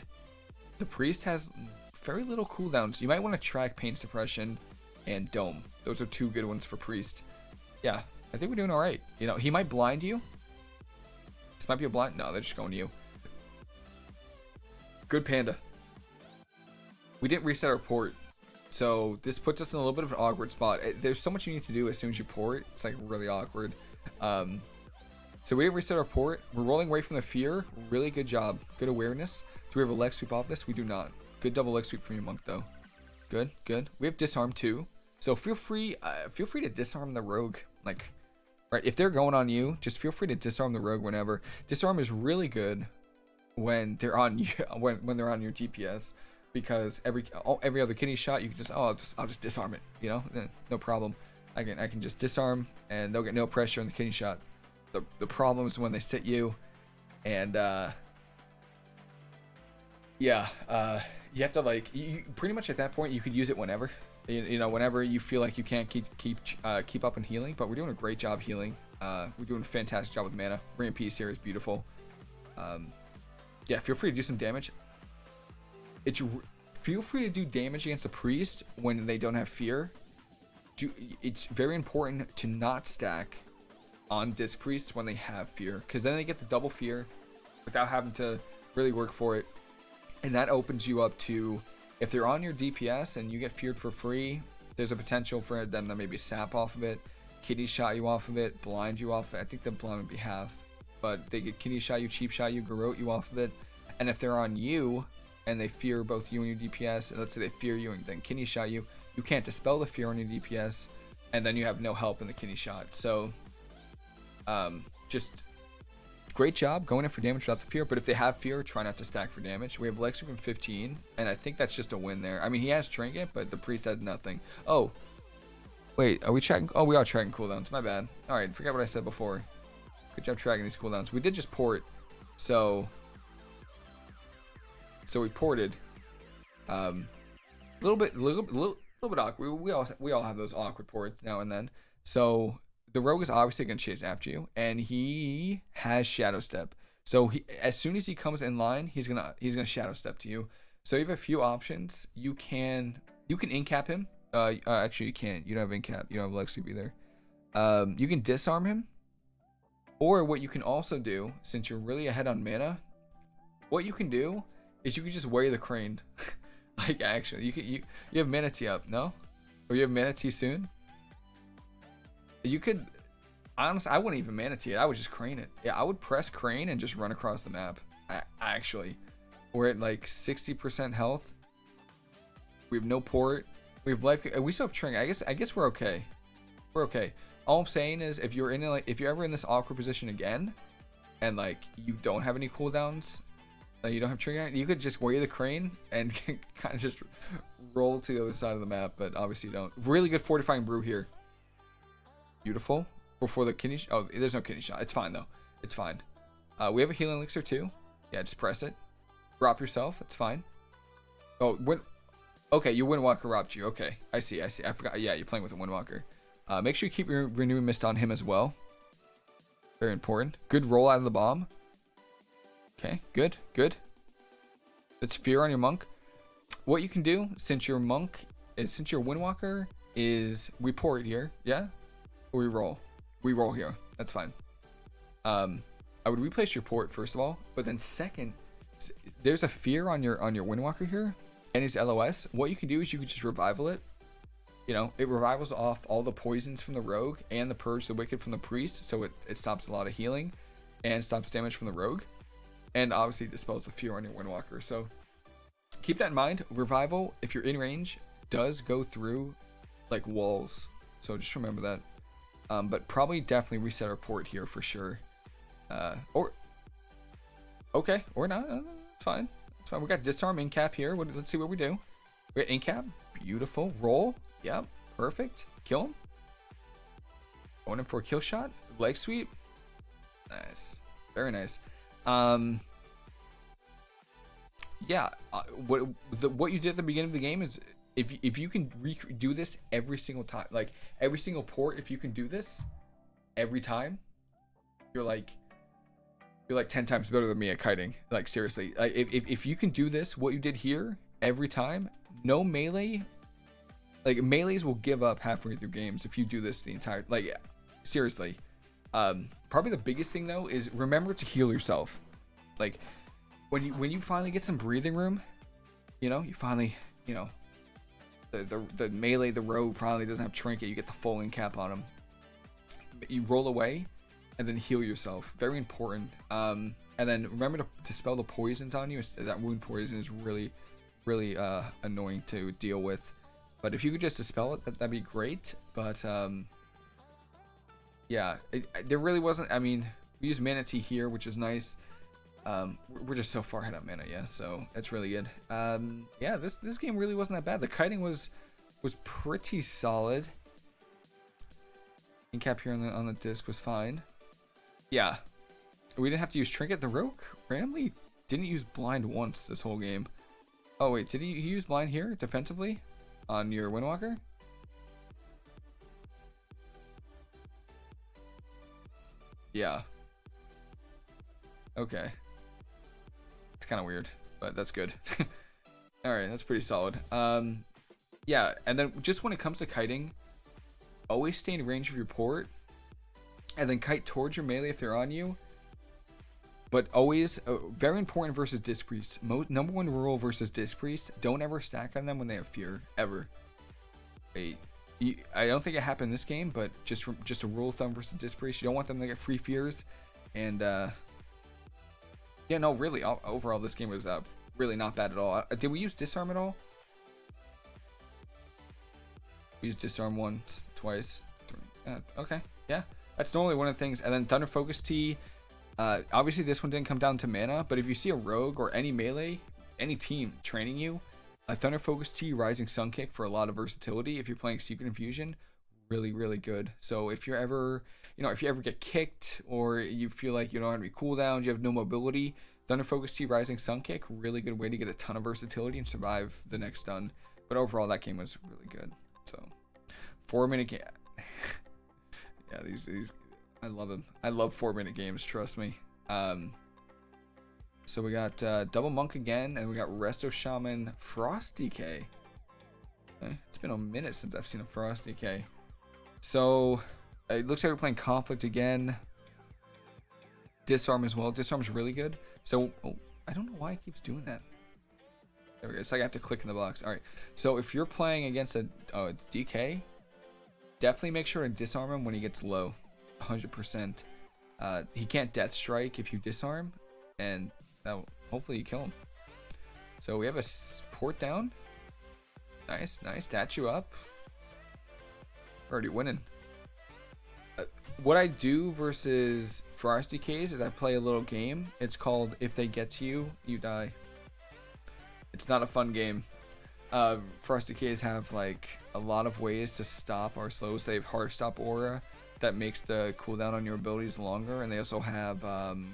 A: the priest has very little cooldowns. You might want to track Pain Suppression and Dome. Those are two good ones for priest. Yeah, I think we're doing all right. You know, he might blind you. Might be a blind. No, they're just going to you. Good panda. We didn't reset our port. So this puts us in a little bit of an awkward spot. Eh, there's so much you need to do as soon as you port. It's like really awkward. Um, so we didn't reset our port. We're rolling away from the fear. Really good job. Good awareness. Do we have a leg sweep off this? We do not. Good double leg sweep from your monk though. Good, good. We have disarm too. So feel free, uh, feel free to disarm the rogue. Like, right, if they're going on you, just feel free to disarm the rogue whenever. Disarm is really good when they're on you, when when they're on your DPS, because every every other kidney shot you can just oh I'll just I'll just disarm it, you know, eh, no problem. I can I can just disarm and they'll get no pressure on the kidney shot. The the problem is when they sit you, and uh, yeah, uh, you have to like you, pretty much at that point you could use it whenever you, you know, whenever you feel like you can't keep keep uh, keep up in healing. But we're doing a great job healing. Uh, we're doing a fantastic job with mana. Peace here is beautiful. Um, yeah, feel free to do some damage. It's feel free to do damage against a priest when they don't have fear. Do it's very important to not stack on disc priests when they have fear, because then they get the double fear without having to really work for it, and that opens you up to if they're on your DPS and you get feared for free, there's a potential for them to maybe sap off of it, kidney shot you off of it, blind you off it. I think the blind would be half, but they get kidney shot you, cheap shot you, garrote you off of it. And if they're on you and they fear both you and your DPS, and let's say they fear you and then kidney shot you, you can't dispel the fear on your DPS, and then you have no help in the kidney shot. So, um, just great job going in for damage without the fear, but if they have fear, try not to stack for damage. We have Lex from 15, and I think that's just a win there. I mean, he has Trinket, but the Priest has nothing. Oh, wait, are we tracking? Oh, we are tracking cooldowns. My bad. All right, forget what I said before. Good job tracking these cooldowns. We did just port, so so we ported. Um, a little bit, little, little, little bit awkward. We, we all we all have those awkward ports now and then. So the rogue is obviously going to chase after you, and he has shadow step. So he, as soon as he comes in line, he's gonna he's gonna shadow step to you. So you have a few options. You can you can incap him. Uh, uh actually you can't. You don't have incap. You don't have leg sweep either. Um, you can disarm him. Or what you can also do, since you're really ahead on mana, what you can do is you can just wear the crane. like actually, you can you you have mana tea up, no? Or you have mana tea soon? You could, honestly, I wouldn't even mana tea it. I would just crane it. Yeah, I would press crane and just run across the map. I, actually, we're at like 60% health. We have no port. We have life. We still have Tring. I guess. I guess we're okay. We're okay. All I'm saying is, if you're in like, if you're ever in this awkward position again, and like you don't have any cooldowns, like you don't have trigger, you could just wear the crane and kind of just roll to the other side of the map. But obviously, you don't. Really good fortifying brew here. Beautiful. Before the kidney Oh, there's no kidney shot. It's fine, though. It's fine. Uh, we have a healing elixir, too. Yeah, just press it. Drop yourself. It's fine. Oh, when... Okay, your Windwalker robbed you. Okay, I see, I see. I forgot. Yeah, you're playing with a Windwalker. Uh, make sure you keep your Renewing Mist on him as well. Very important. Good roll out of the bomb. Okay, good, good. It's fear on your monk. What you can do, since your monk is, since your Windwalker is, we pour it here, yeah? We roll. We roll here. That's fine. um, I would replace your port first of all, but then second, there's a fear on your on your Windwalker here, and his LOS. What you can do is you can just revival it. You know, it revivals off all the poisons from the rogue and the purge the wicked from the priest, so it, it stops a lot of healing and stops damage from the rogue. And obviously dispels the fear on your Windwalker. So keep that in mind. Revival, if you're in range, does go through like walls. So just remember that. Um, but probably definitely reset our port here for sure. Uh, or okay, or not. Uh, fine. It's fine. We got disarm incap here. What, let's see what we do. We got incap. Beautiful. Roll. Yep. Perfect. Kill him. Going in for a kill shot. Leg sweep. Nice. Very nice. Um. Yeah. Uh, what the, what you did at the beginning of the game is if if you can do this every single time, like every single port, if you can do this every time, you're like you're like 10 times better than me at kiting. Like seriously, like if, if, if you can do this, what you did here every time, no melee, like melees will give up halfway through games if you do this the entire, like seriously. Um, probably the biggest thing though is remember to heal yourself. Like when you, when you finally get some breathing room, you know, you finally, you know, the, the, the melee, the rogue finally doesn't have trinket, you get the full incap on him. You roll away and then heal yourself. Very important. Um, and then remember to dispel the poisons on you. That wound poison is really, really uh, annoying to deal with. But if you could just dispel it, that, would be great. But um, yeah, it, there really wasn't. I mean, we use Mana Tea here, which is nice. Um, we're just so far ahead on mana, yeah. So that's really good. Um, yeah, this this game really wasn't that bad. The kiting was was pretty solid. Incap here on the on the disc was fine. Yeah, we didn't have to use trinket. The rogue randomly didn't use blind once this whole game. Oh wait, did he, he use blind here defensively on your windwalker? Yeah. Okay kind of weird, but that's good. All right, that's pretty solid. Um, yeah, and then just when it comes to kiting, always stay in range of your port, and then kite towards your melee if they're on you. But always, uh, very important versus Disc Priest. Mo number one rule versus Disc Priest, don't ever stack on them when they have fear, ever. Wait, you, I don't think it happened this game, but just just a rule of thumb versus Disc Priest, you don't want them to get free fears, and uh, yeah, no, really, overall, this game was uh, really not bad at all. Uh, did we use disarm at all? We used disarm once, twice. Uh, okay, yeah. That's normally one of the things. And then Thunder Focus Tea. Uh, obviously, this one didn't come down to mana, but if you see a rogue or any melee, any team training you, a Thunder Focus Tea Rising Sun Kick for a lot of versatility. If you're playing Secret Infusion, really, really good. So if you're ever you know, if you ever get kicked or you feel like you don't have any cooldowns, you have no mobility, Thunder Focus Tea Rising Sun Kick, really good way to get a ton of versatility and survive the next stun. But overall, that game was really good. So, four minute game. yeah, these these, I love them. I love four minute games. Trust me. Um. So we got uh, Double Monk again, and we got Resto Shaman Frost DK. Eh, it's been a minute since I've seen a Frost DK. So it looks like we're playing Conflict again. Disarm as well. Disarm's really good. So, oh, I don't know why it keeps doing that. There we go. It's like I have to click in the box. All right. So if you're playing against a uh, DK, definitely make sure to disarm him when he gets low. 100%. Uh, he can't death strike if you disarm, and hopefully you kill him. So we have a port down. Nice, nice. Statue up. Already winning what I do versus Frosty DKs is I play a little game. It's called If They Get to You, You Die. It's not a fun game. Uh, Frost DKs have like a lot of ways to stop our slows. They have hard stop aura that makes the cooldown on your abilities longer, and they also have um,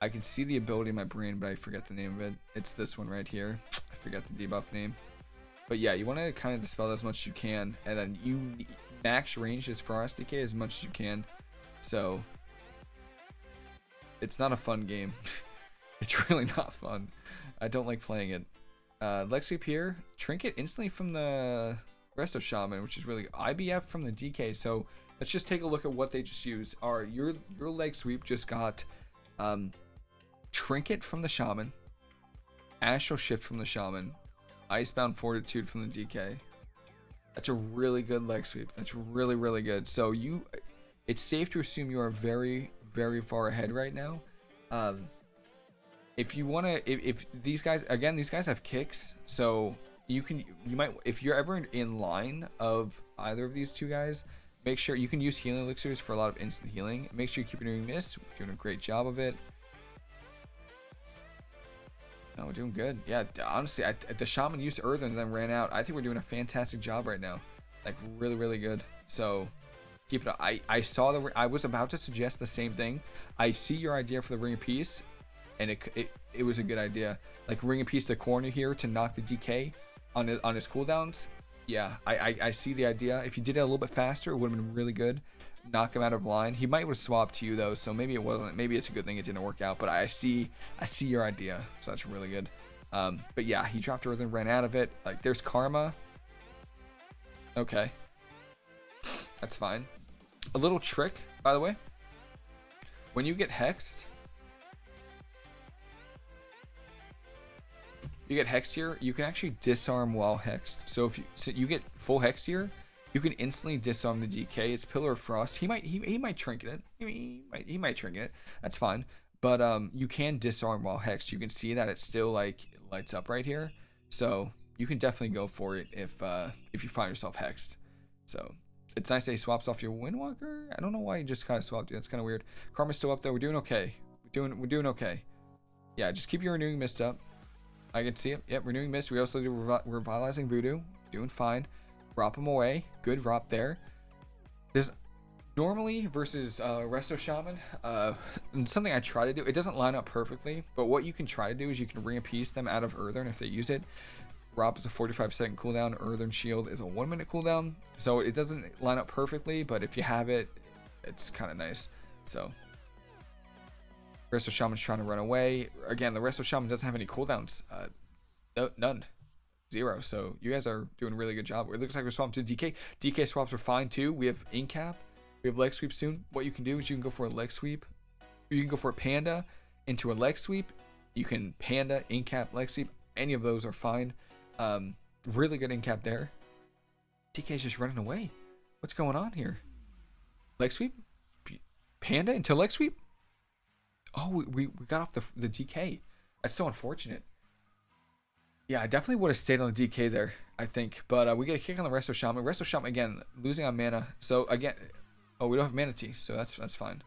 A: I can see the ability in my brain, but I forget the name of it. It's this one right here. I forget the debuff name. But yeah, you want to kind of dispel as much as you can, and then you max range this Frost DK as much as you can. So it's not a fun game. it's really not fun. I don't like playing it. Uh, Leg Sweep here. Trinket instantly from the Resto Shaman, which is really IBF from the DK. So let's just take a look at what they just used. Our your your leg sweep just got um, trinket from the shaman, astral shift from the shaman, icebound fortitude from the DK. That's a really good leg sweep. That's really really good. So you, it's safe to assume you are very very far ahead right now. Um, if you want to, if, if these guys again, these guys have kicks, so you can you might if you're ever in line of either of these two guys make sure you can use healing elixirs for a lot of instant healing make sure you keep doing this we're doing a great job of it no we're doing good. Yeah honestly I, the shaman used earth and then ran out. I think we're doing a fantastic job right now. Like really really good. So keep it up. i i saw the i was about to suggest the same thing. I see your idea for the ring of peace and it, it it was a good idea. Like ring of peace the corner here to knock the dk on his, on his cooldowns, yeah, I, I, I see the idea. If you did it a little bit faster, it would have been really good. Knock him out of line. He might have swapped to you though, so maybe it wasn't. Maybe it's a good thing it didn't work out. But I see I see your idea, so that's really good. Um, but yeah, he dropped Earth and ran out of it. Like there's karma. Okay, that's fine. A little trick, by the way. When you get hexed, you get hexed here, you can actually disarm while hexed. So if you, so you get full hexed here, you can instantly disarm the DK. It's Pillar of Frost. He might he, he might trinket it. He, might he might trinket it. That's fine. But um, you can disarm while hexed. You can see that it still like lights up right here. So you can definitely go for it if uh, if you find yourself hexed. So it's nice that he swaps off your Windwalker. I don't know why he just kind of swapped. That's kind of weird. Karma's still up there. We're doing okay. We're doing we're doing okay. Yeah, just keep your renewing mist up. I can see it. Yep, renewing mist. We also do revitalizing voodoo. Doing fine. Drop him away. Good drop there. There's normally versus uh, Resto Shaman, uh, something I try to do. It doesn't line up perfectly, but what you can try to do is you can piece them out of Earthen if they use it. Rob is a 45 second cooldown. Earthen Shield is a one minute cooldown. So it doesn't line up perfectly, but if you have it, it's kind of nice. So Resto Shaman's trying to run away. Again, the Resto Shaman doesn't have any cooldowns. Uh, no, none. Zero. So you guys are doing a really good job. It looks like we're swapping to DK. DK swaps are fine too. We have Incap. We have leg sweep soon. What you can do is you can go for a leg sweep. You can go for a panda into a leg sweep. You can panda, incap, leg sweep. Any of those are fine. Um, really good incap there. DK's just running away. What's going on here? Leg sweep? Panda into leg sweep? Oh, we, we, we got off the, the DK. That's so unfortunate. Yeah, I definitely would have stayed on the DK there, I think. But uh, we get a kick on the Resto Shaman. Resto Shaman, again, losing on mana. So, again, oh, we don't have Mana Tea, so that's that's fine.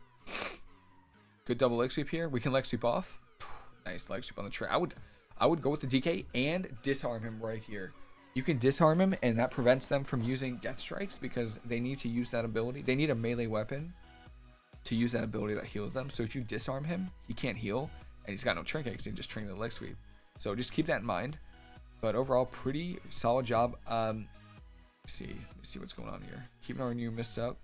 A: Good double leg sweep here. We can leg sweep off. nice leg sweep on the tray. I would, I would go with the DK and disarm him right here. You can disarm him, and that prevents them from using Death Strikes because they need to use that ability. They need a melee weapon to use that ability that heals them. So if you disarm him, he can't heal, and he's got no trinket because he just trinket the leg sweep. So just keep that in mind. But overall, pretty solid job. Um, see, let's see what's going on here. Keeping renewing mist up.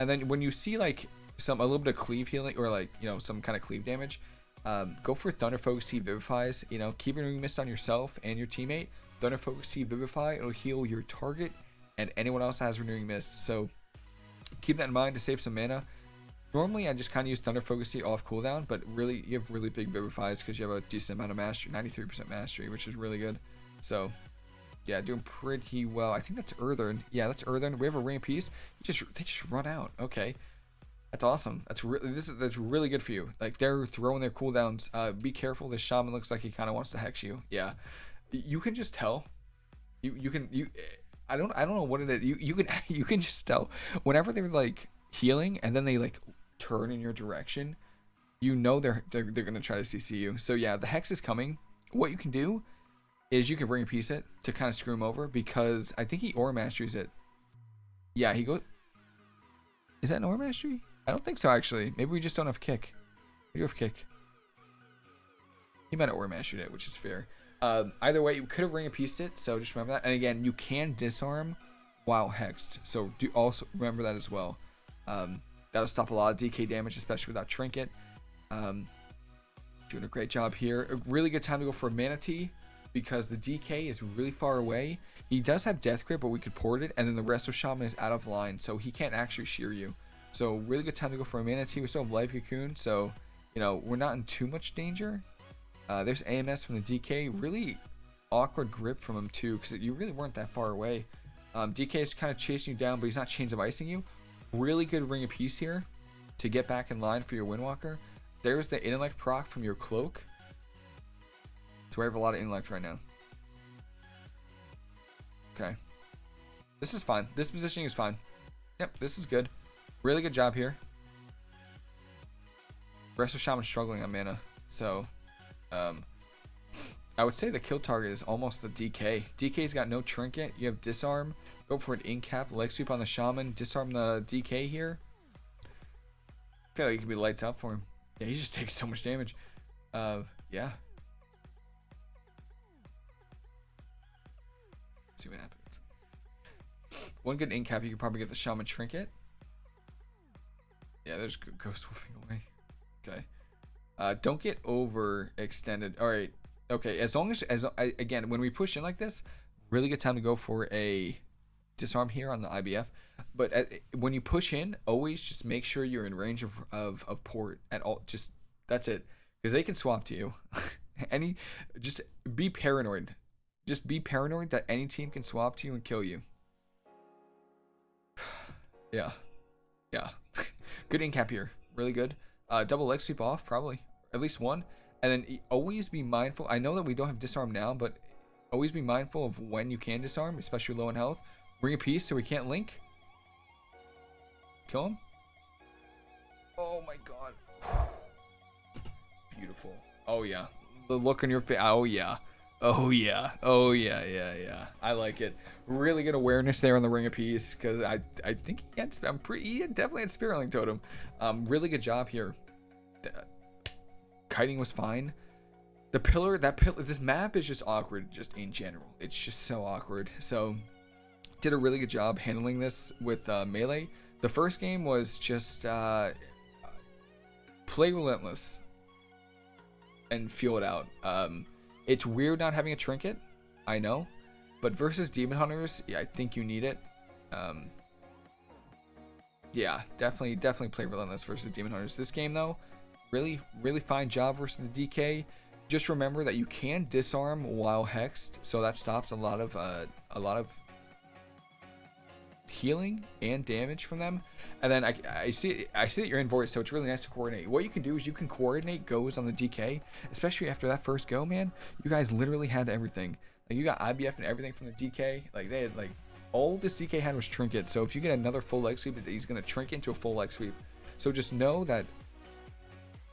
A: And then when you see like some a little bit of cleave healing or like you know some kind of cleave damage, um, go for Thunder Focus Tea Vivifies. You know, keep renewing mist on yourself and your teammate. Thunder Focus Tea Vivify. It'll heal your target and anyone else has renewing mist. So keep that in mind to save some mana. Normally, I just kind of use Thunder Focus Tea off cooldown, but really, you have really big Vivifies because you have a decent amount of mastery, 93% mastery, which is really good. So, yeah, doing pretty well. I think that's Earthen. Yeah, that's Earthen. We have a Ring Peace. Just they just run out. Okay, that's awesome. That's really this is that's really good for you. Like they're throwing their cooldowns. Uh, be careful. The Shaman looks like he kind of wants to hex you. Yeah, you can just tell. You you can you I don't I don't know what it is. You you can you can just tell whenever they're like healing and then they like turn in your direction, you know they're they're, they're gonna try to CC you. So yeah, the hex is coming. What you can do is you can ring a piece it to kind of screw him over because I think he aura masteries it. Yeah, he goes. Is that an aura mastery? I don't think so actually. Maybe we just don't have kick. We do have kick. He might have aura mastered it, which is fair. Uh, either way, you could have ring a pieced it, so just remember that. And again, you can disarm while hexed, so do also remember that as well. Um, that'll stop a lot of DK damage, especially without trinket. Um, doing a great job here. A really good time to go for a Mana Tea because the DK is really far away. He does have Death Grip, but we could port it, and then the Resto Shaman is out of line, so he can't actually shear you. So really good time to go for a Mana Tea. We still have Life Cocoon, so you know we're not in too much danger. Uh, there's AMS from the DK. Really awkward grip from him too, because you really weren't that far away. Um, DK is kind of chasing you down, but he's not chains of icing you. Really good ring of peace here to get back in line for your Windwalker. There's the intellect proc from your cloak. So I have a lot of intellect right now. Okay. This is fine. This positioning is fine. Yep, this is good. Really good job here. Resto Shaman struggling on mana. So, um, I would say the kill target is almost the DK. DK's got no trinket. You have disarm. Go for an incap. Leg sweep on the shaman. Disarm the DK here. I feel like it could be lights out for him. Yeah, he's just taking so much damage. Uh, yeah. Let's see what happens. One good incap, you could probably get the shaman trinket. Yeah, there's ghost wolfing away. Okay. Uh, don't get overextended. All right. Okay. As long as, as again, when we push in like this, really good time to go for a disarm here on the IBF. But at, when you push in, always just make sure you're in range of, of, of port at all. Just that's it. Because they can swap to you. any, just be paranoid. Just be paranoid that any team can swap to you and kill you. yeah. Yeah. good incap here. Really good. Uh, double leg sweep off, probably. At least one. And then always be mindful. I know that we don't have disarm now, but always be mindful of when you can disarm, especially low in health. Bring a piece so we can't link. Kill him. Oh my god. Beautiful. Oh yeah. The look on your face. Oh yeah. Oh yeah. Oh yeah. Yeah. Yeah. I like it. Really good awareness there on the ring of peace because I I think he had I'm pretty he definitely had spirit link totem. Um, really good job here. The, kiting was fine. The pillar that pillar this map is just awkward just in general. It's just so awkward. So did a really good job handling this with uh, melee. The first game was just uh, play relentless and feel it out. Um, it's weird not having a trinket, I know, but versus demon hunters, yeah, I think you need it. Um, yeah, definitely, definitely play relentless versus demon hunters. This game though, really, really fine job versus the DK. Just remember that you can disarm while hexed, so that stops a lot of uh, a lot of healing and damage from them. And then I, I see I see that you're in voice, so it's really nice to coordinate. What you can do is you can coordinate goes on the DK, especially after that first go, man. You guys literally had everything. Like you got IBF and everything from the DK. Like they had like all this DK had was trinket. So if you get another full leg sweep, he's gonna trinket into a full leg sweep. So just know that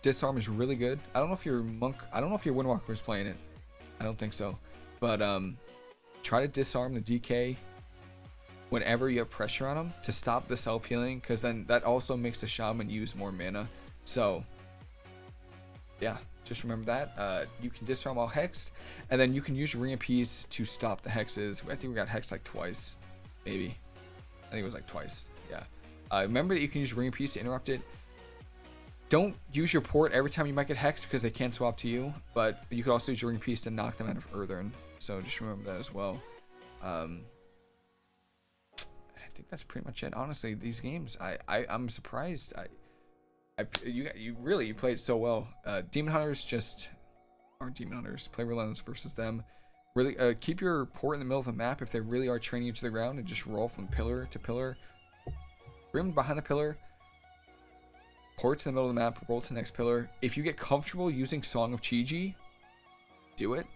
A: disarm is really good. I don't know if your monk, I don't know if your windwalker is playing it. I don't think so. But um, try to disarm the DK whenever you have pressure on them to stop the self-healing because then that also makes the shaman use more mana. So yeah just remember that. Uh, you can disarm all hex and then you can use ring of peace to stop the hexes. I think we got hex like twice maybe. I think it was like twice yeah. Uh, remember that you can use ring of peace to interrupt it. Don't use your port every time you might get hexed because they can't swap to you but you could also use your ring of peace to knock them out of Earthen so just remember that as well. Um, think that's pretty much it. Honestly, these games, I, I I'm surprised. I, I you you really you played so well. Uh, Demon Hunters just are Demon Hunters. Play Relentless versus them. Really, uh, keep your port in the middle of the map if they really are training you to the ground and just roll from pillar to pillar. Them behind the pillar. Port to the middle of the map. Roll to the next pillar. If you get comfortable using Song of Chi-Ji, do it.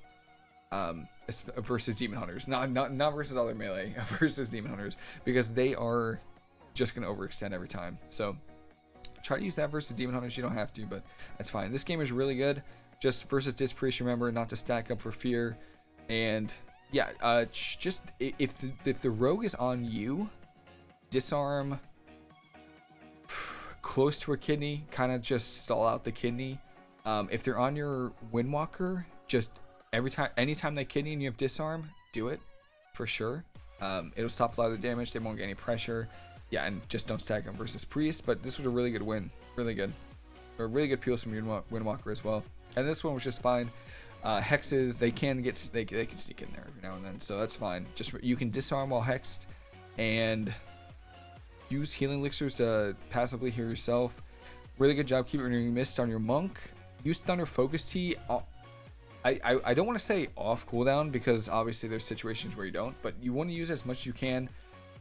A: Um, versus demon hunters. Not not not versus other melee versus demon hunters. Because they are just gonna overextend every time. So try to use that versus demon hunters. You don't have to but that's fine. This game is really good. Just versus disc priest remember not to stack up for fear. And yeah uh just if the, if the rogue is on you disarm close to a kidney kind of just stall out the kidney. Um, if they're on your windwalker just every time, anytime they kidney and you have disarm, do it for sure. Um, it'll stop a lot of the damage. They won't get any pressure. Yeah, and just don't stack them versus Priest. But this was a really good win. Really good. A really good Peel from your Windwalker as well. And this one was just fine. Uh, hexes they can get they, they can sneak in there every now and then, so that's fine. Just you can disarm while hexed, and use healing elixirs to passively heal yourself. Really good job keeping renewing mist on your monk. Use thunder focus tea. I, I, don't want to say off cooldown because obviously there's situations where you don't, but you want to use as much as you can.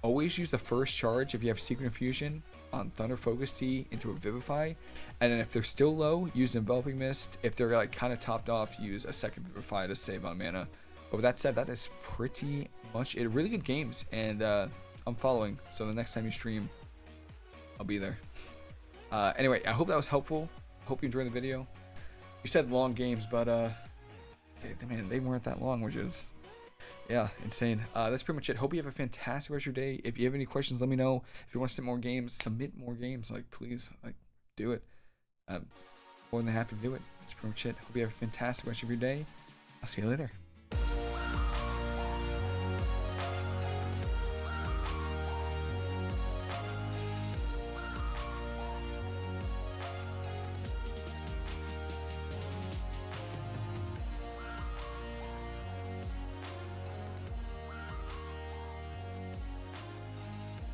A: Always use the first charge if you have secret infusion on Thunder Focus Tea into a Vivify. And then if they're still low, use Enveloping Mist. If they're like kind of topped off, use a second Vivify to save on mana. But with that said, that is pretty much it. Really good games, and uh, I'm following. So the next time you stream, I'll be there. Uh, anyway, I hope that was helpful. Hope you enjoyed the video. You said long games, but uh, they, man, they weren't that long, which is yeah, insane. Uh, that's pretty much it. Hope you have a fantastic rest of your day. If you have any questions, let me know. If you want to submit more games, submit more games. Like, please, like, do it. I'm more than happy to do it. That's pretty much it. Hope you have a fantastic rest of your day. I'll see you later.